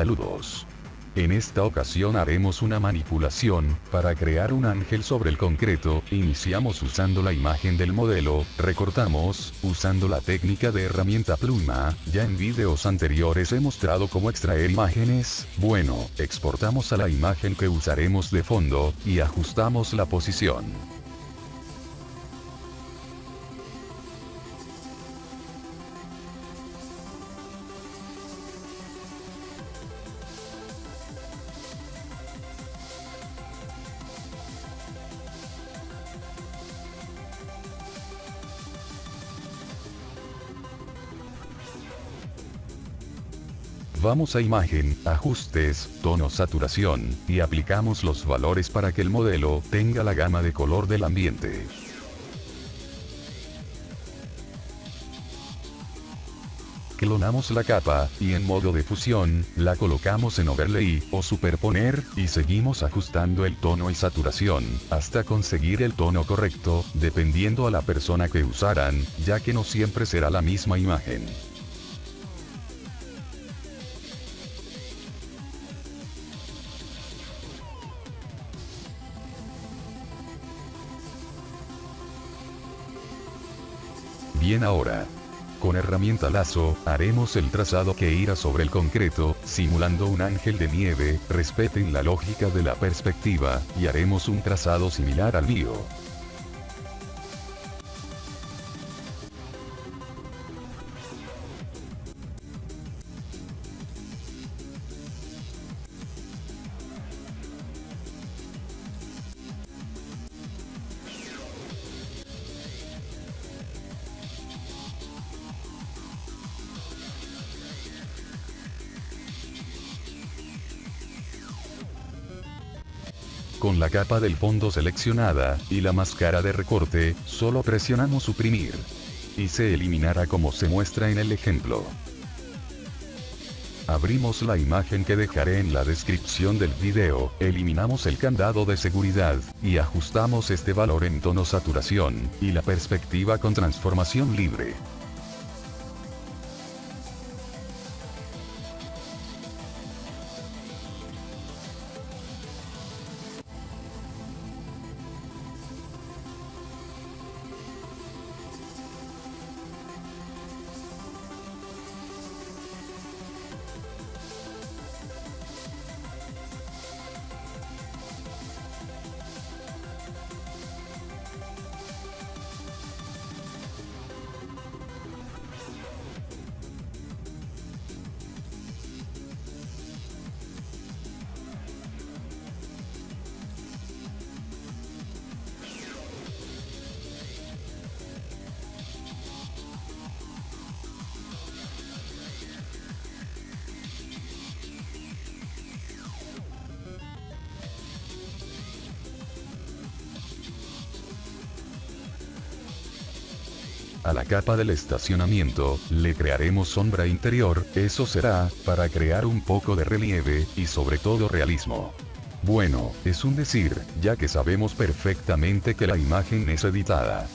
Saludos. En esta ocasión haremos una manipulación, para crear un ángel sobre el concreto, iniciamos usando la imagen del modelo, recortamos, usando la técnica de herramienta pluma, ya en videos anteriores he mostrado cómo extraer imágenes, bueno, exportamos a la imagen que usaremos de fondo, y ajustamos la posición. Vamos a imagen, ajustes, tono saturación, y aplicamos los valores para que el modelo tenga la gama de color del ambiente. Clonamos la capa, y en modo de fusión, la colocamos en overlay, o superponer, y seguimos ajustando el tono y saturación, hasta conseguir el tono correcto, dependiendo a la persona que usaran, ya que no siempre será la misma imagen. Bien ahora. Con herramienta lazo, haremos el trazado que irá sobre el concreto, simulando un ángel de nieve, respeten la lógica de la perspectiva, y haremos un trazado similar al mío. Con la capa del fondo seleccionada, y la máscara de recorte, solo presionamos suprimir. Y se eliminará como se muestra en el ejemplo. Abrimos la imagen que dejaré en la descripción del video, eliminamos el candado de seguridad, y ajustamos este valor en tono saturación, y la perspectiva con transformación libre. A la capa del estacionamiento, le crearemos sombra interior, eso será, para crear un poco de relieve, y sobre todo realismo. Bueno, es un decir, ya que sabemos perfectamente que la imagen es editada.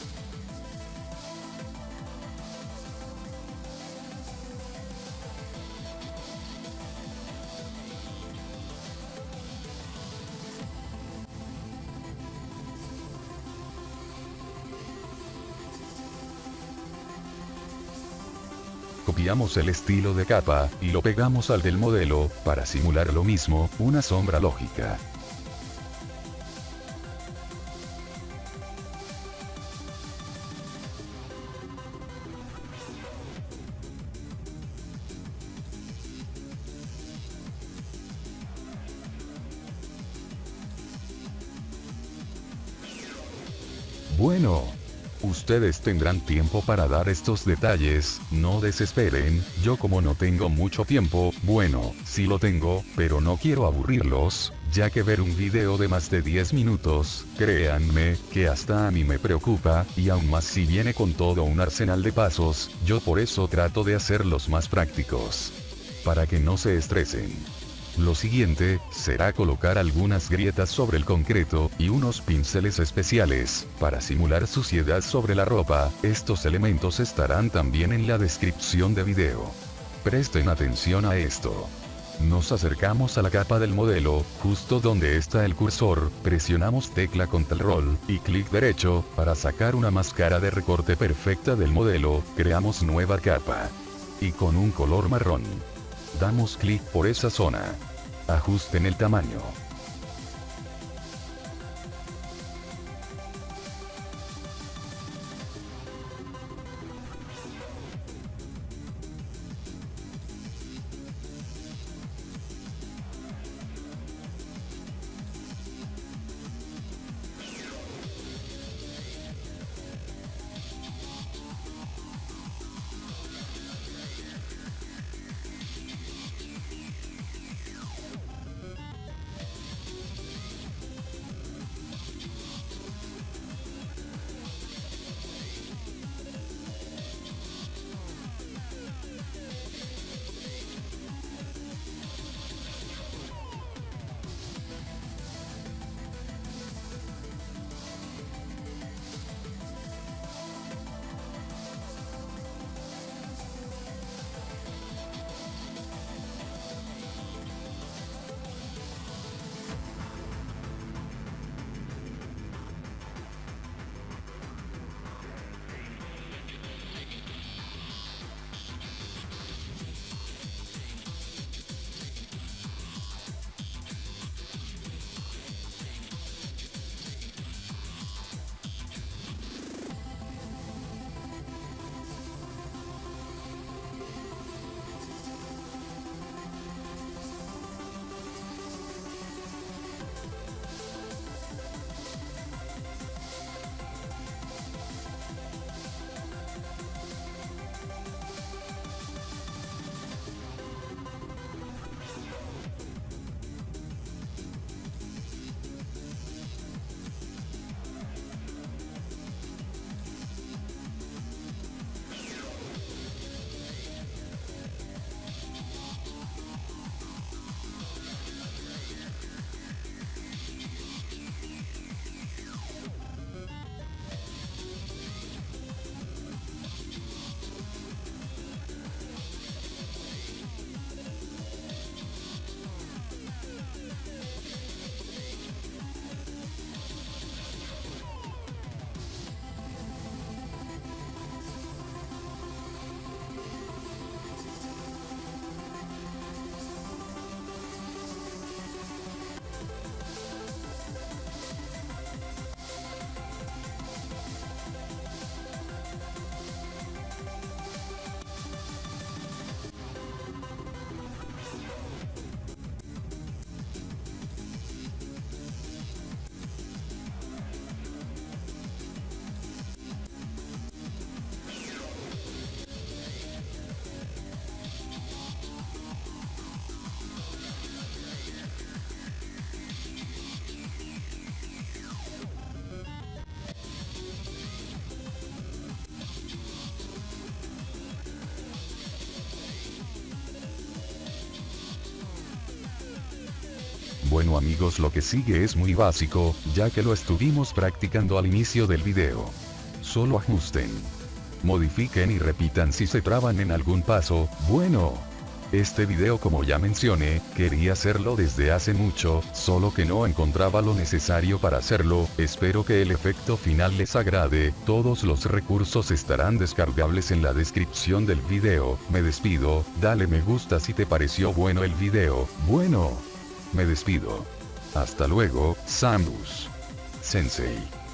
Copiamos el estilo de capa, y lo pegamos al del modelo, para simular lo mismo, una sombra lógica. Bueno, Ustedes tendrán tiempo para dar estos detalles, no desesperen, yo como no tengo mucho tiempo, bueno, sí lo tengo, pero no quiero aburrirlos, ya que ver un video de más de 10 minutos, créanme, que hasta a mí me preocupa, y aún más si viene con todo un arsenal de pasos, yo por eso trato de hacerlos más prácticos. Para que no se estresen. Lo siguiente, será colocar algunas grietas sobre el concreto, y unos pinceles especiales, para simular suciedad sobre la ropa, estos elementos estarán también en la descripción de video. Presten atención a esto. Nos acercamos a la capa del modelo, justo donde está el cursor, presionamos tecla control, y clic derecho, para sacar una máscara de recorte perfecta del modelo, creamos nueva capa. Y con un color marrón. Damos clic por esa zona. Ajusten el tamaño. Bueno amigos lo que sigue es muy básico, ya que lo estuvimos practicando al inicio del video. Solo ajusten. Modifiquen y repitan si se traban en algún paso, bueno. Este video como ya mencioné, quería hacerlo desde hace mucho, solo que no encontraba lo necesario para hacerlo, espero que el efecto final les agrade, todos los recursos estarán descargables en la descripción del video, me despido, dale me gusta si te pareció bueno el video, bueno. Me despido. Hasta luego, Samus. Sensei.